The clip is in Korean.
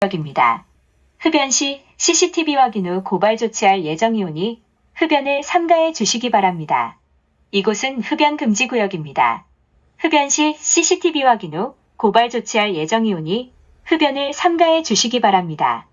구역입니다. 흡연 시 CCTV 확인 후 고발 조치할 예정이오니 흡연을 삼가해 주시기 바랍니다. 이곳은 흡연 금지 구역입니다. 흡연 시 CCTV 확인 후 고발 조치할 예정이오니 흡연을 삼가해 주시기 바랍니다.